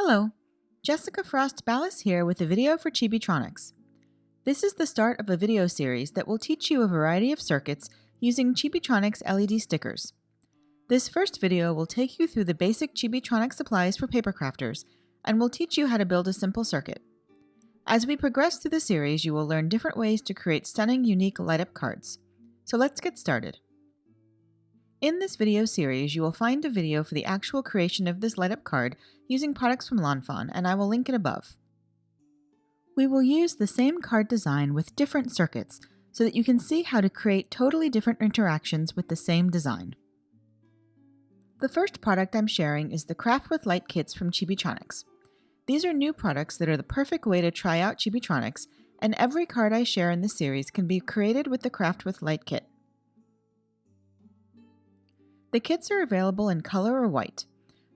Hello, Jessica Frost Ballas here with a video for Chibitronics. This is the start of a video series that will teach you a variety of circuits using Chibitronics LED stickers. This first video will take you through the basic Chibitronics supplies for paper crafters and will teach you how to build a simple circuit. As we progress through the series, you will learn different ways to create stunning, unique light-up cards. So let's get started. In this video series, you will find a video for the actual creation of this light-up card using products from Lawn Fawn, and I will link it above. We will use the same card design with different circuits so that you can see how to create totally different interactions with the same design. The first product I'm sharing is the Craft with Light kits from Chibitronics. These are new products that are the perfect way to try out Chibitronics, and every card I share in this series can be created with the Craft with Light kit. The kits are available in color or white.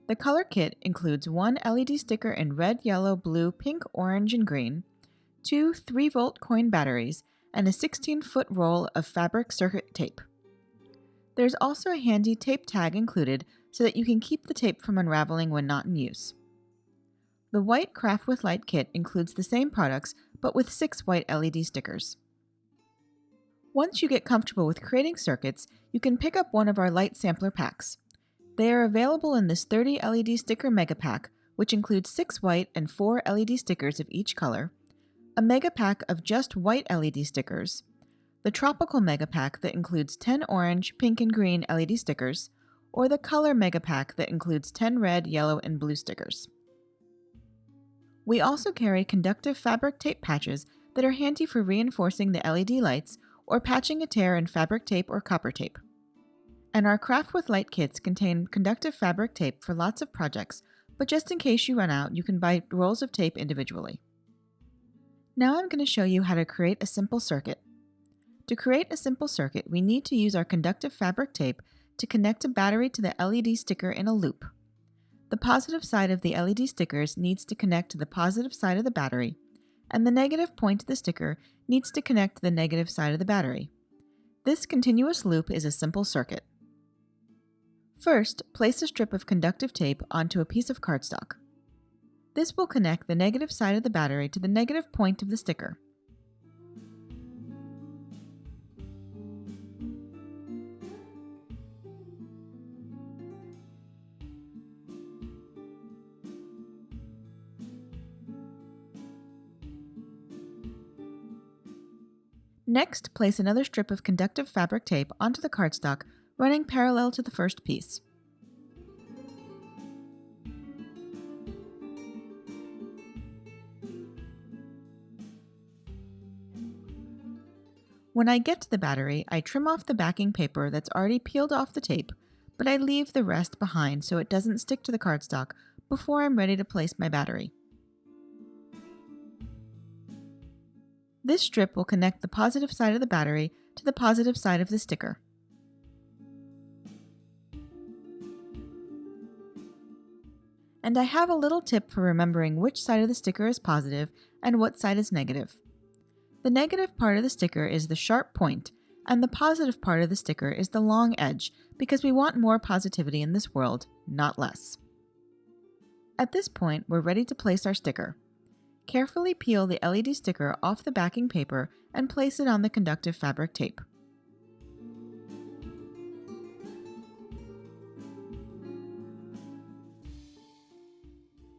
The color kit includes one LED sticker in red, yellow, blue, pink, orange, and green, two 3 volt coin batteries, and a 16 foot roll of fabric circuit tape. There's also a handy tape tag included so that you can keep the tape from unraveling when not in use. The white Craft with Light kit includes the same products but with six white LED stickers. Once you get comfortable with creating circuits, you can pick up one of our light sampler packs. They are available in this 30 LED sticker mega pack, which includes 6 white and 4 LED stickers of each color, a mega pack of just white LED stickers, the tropical mega pack that includes 10 orange, pink, and green LED stickers, or the color mega pack that includes 10 red, yellow, and blue stickers. We also carry conductive fabric tape patches that are handy for reinforcing the LED lights or patching a tear in fabric tape or copper tape. And our Craft with Light kits contain conductive fabric tape for lots of projects, but just in case you run out, you can buy rolls of tape individually. Now I'm going to show you how to create a simple circuit. To create a simple circuit, we need to use our conductive fabric tape to connect a battery to the LED sticker in a loop. The positive side of the LED stickers needs to connect to the positive side of the battery, and the negative point of the sticker needs to connect to the negative side of the battery. This continuous loop is a simple circuit. First, place a strip of conductive tape onto a piece of cardstock. This will connect the negative side of the battery to the negative point of the sticker. Next, place another strip of conductive fabric tape onto the cardstock, running parallel to the first piece. When I get to the battery, I trim off the backing paper that's already peeled off the tape, but I leave the rest behind so it doesn't stick to the cardstock before I'm ready to place my battery. This strip will connect the positive side of the battery to the positive side of the sticker. And I have a little tip for remembering which side of the sticker is positive and what side is negative. The negative part of the sticker is the sharp point, and the positive part of the sticker is the long edge because we want more positivity in this world, not less. At this point, we're ready to place our sticker. Carefully peel the LED sticker off the backing paper and place it on the conductive fabric tape.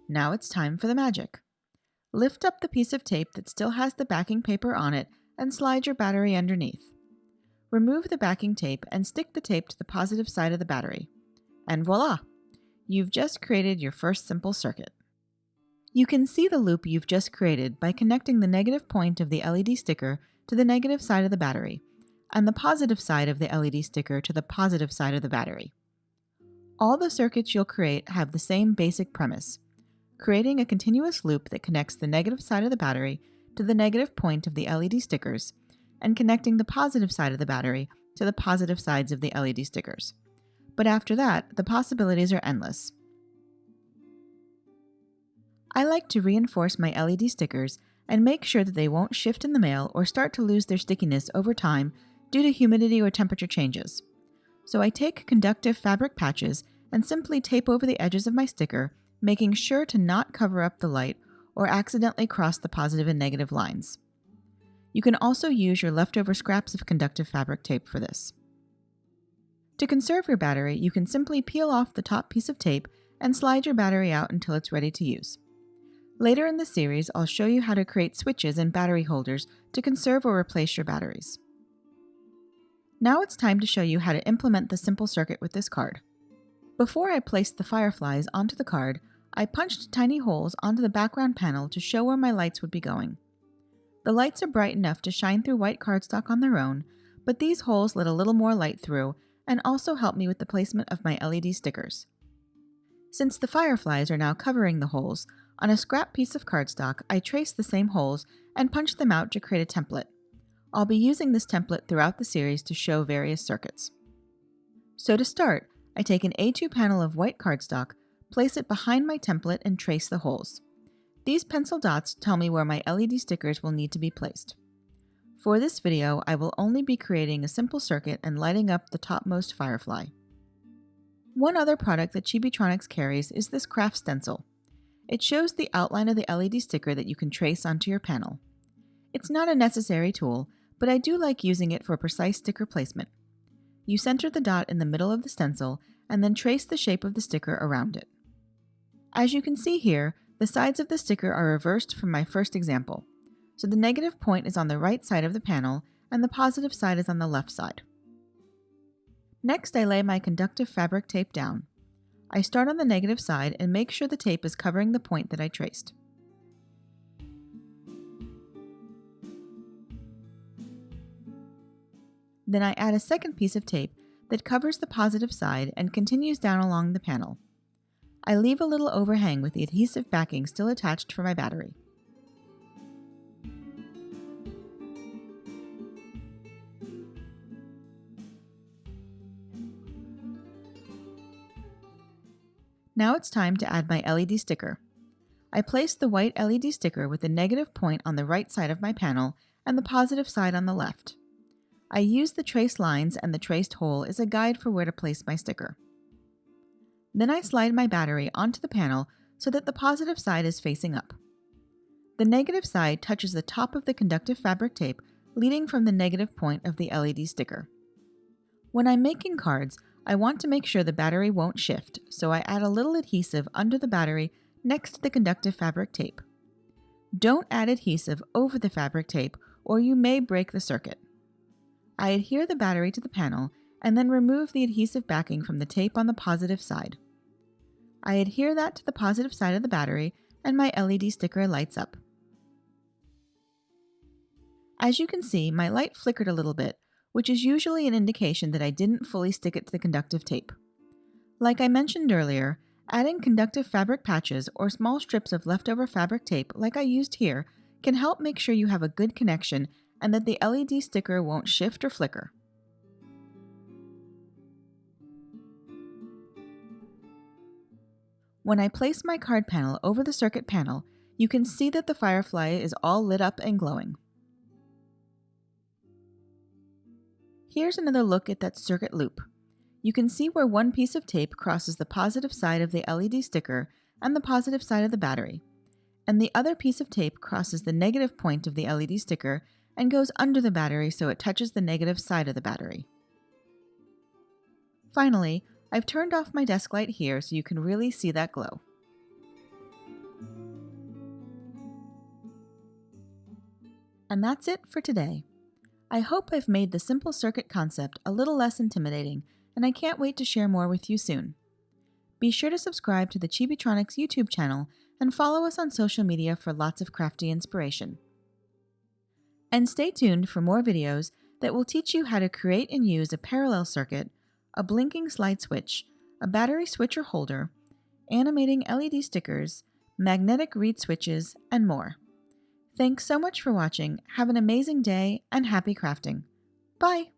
Now it's time for the magic. Lift up the piece of tape that still has the backing paper on it and slide your battery underneath. Remove the backing tape and stick the tape to the positive side of the battery. And voila! You've just created your first simple circuit. You can see the loop you've just created by connecting the negative point of the LED sticker to the negative side of the battery, and the positive side of the LED sticker to the positive side of the battery. All the circuits you'll create have the same basic premise, creating a continuous loop that connects the negative side of the battery to the negative point of the LED stickers, and connecting the positive side of the battery to the positive sides of the LED stickers. But after that, the possibilities are endless. I like to reinforce my LED stickers and make sure that they won't shift in the mail or start to lose their stickiness over time due to humidity or temperature changes. So I take conductive fabric patches and simply tape over the edges of my sticker, making sure to not cover up the light or accidentally cross the positive and negative lines. You can also use your leftover scraps of conductive fabric tape for this. To conserve your battery, you can simply peel off the top piece of tape and slide your battery out until it's ready to use. Later in the series, I'll show you how to create switches and battery holders to conserve or replace your batteries. Now it's time to show you how to implement the simple circuit with this card. Before I place the fireflies onto the card, I punched tiny holes onto the background panel to show where my lights would be going. The lights are bright enough to shine through white cardstock on their own, but these holes let a little more light through and also help me with the placement of my LED stickers. Since the fireflies are now covering the holes, on a scrap piece of cardstock I traced the same holes and punched them out to create a template. I'll be using this template throughout the series to show various circuits. So to start, I take an A2 panel of white cardstock, place it behind my template and trace the holes. These pencil dots tell me where my LED stickers will need to be placed. For this video, I will only be creating a simple circuit and lighting up the topmost firefly. One other product that Chibitronics carries is this craft stencil. It shows the outline of the LED sticker that you can trace onto your panel. It's not a necessary tool, but I do like using it for precise sticker placement. You center the dot in the middle of the stencil and then trace the shape of the sticker around it. As you can see here, the sides of the sticker are reversed from my first example, so the negative point is on the right side of the panel and the positive side is on the left side. Next I lay my conductive fabric tape down. I start on the negative side and make sure the tape is covering the point that I traced. Then I add a second piece of tape that covers the positive side and continues down along the panel. I leave a little overhang with the adhesive backing still attached for my battery. Now it's time to add my LED sticker. I place the white LED sticker with the negative point on the right side of my panel and the positive side on the left. I use the trace lines and the traced hole as a guide for where to place my sticker. Then I slide my battery onto the panel so that the positive side is facing up. The negative side touches the top of the conductive fabric tape leading from the negative point of the LED sticker. When I'm making cards, I want to make sure the battery won't shift, so I add a little adhesive under the battery next to the conductive fabric tape. Don't add adhesive over the fabric tape or you may break the circuit. I adhere the battery to the panel and then remove the adhesive backing from the tape on the positive side. I adhere that to the positive side of the battery and my LED sticker lights up. As you can see, my light flickered a little bit, which is usually an indication that I didn't fully stick it to the conductive tape. Like I mentioned earlier, adding conductive fabric patches or small strips of leftover fabric tape like I used here can help make sure you have a good connection and that the LED sticker won't shift or flicker. When I place my card panel over the circuit panel, you can see that the firefly is all lit up and glowing. Here's another look at that circuit loop. You can see where one piece of tape crosses the positive side of the LED sticker and the positive side of the battery, and the other piece of tape crosses the negative point of the LED sticker and goes under the battery so it touches the negative side of the battery. Finally, I've turned off my desk light here so you can really see that glow. And that's it for today. I hope I've made the simple circuit concept a little less intimidating, and I can't wait to share more with you soon. Be sure to subscribe to the Chibitronics YouTube channel and follow us on social media for lots of crafty inspiration. And stay tuned for more videos that will teach you how to create and use a parallel circuit, a blinking slide switch, a battery switcher holder, animating LED stickers, magnetic reed switches, and more. Thanks so much for watching. Have an amazing day and happy crafting. Bye!